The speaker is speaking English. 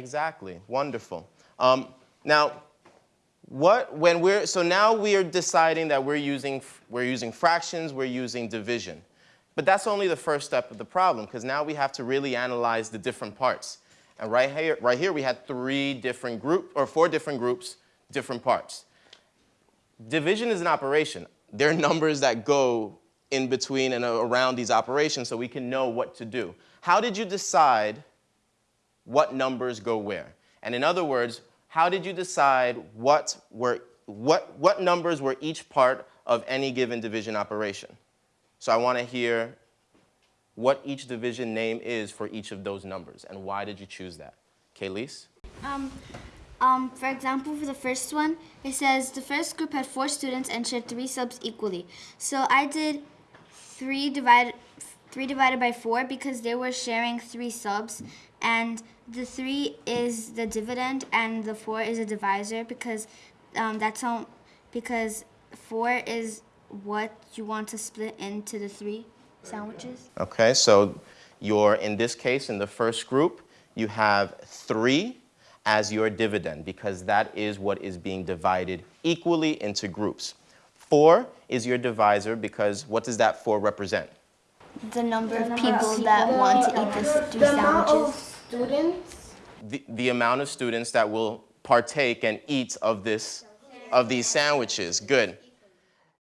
Exactly. Wonderful. Um, now, what, when we're, so now we are deciding that we're using, we're using fractions, we're using division. But that's only the first step of the problem, because now we have to really analyze the different parts. And right here, right here we had three different group, or four different groups, different parts. Division is an operation. There are numbers that go in between and around these operations so we can know what to do. How did you decide what numbers go where? And in other words, how did you decide what, were, what, what numbers were each part of any given division operation? So I want to hear what each division name is for each of those numbers and why did you choose that? Kaylise? Um, um, for example, for the first one, it says the first group had four students and shared three subs equally. So I did three divided, three divided by four because they were sharing three subs and the three is the dividend and the four is a divisor because um, that's how, because four is what you want to split into the three sandwiches. Okay, so you're, in this case, in the first group, you have three as your dividend because that is what is being divided equally into groups. Four is your divisor because what does that four represent? The number of people that want to eat the three sandwiches. students? The, the amount of students that will partake and eat of this, of these sandwiches. Good.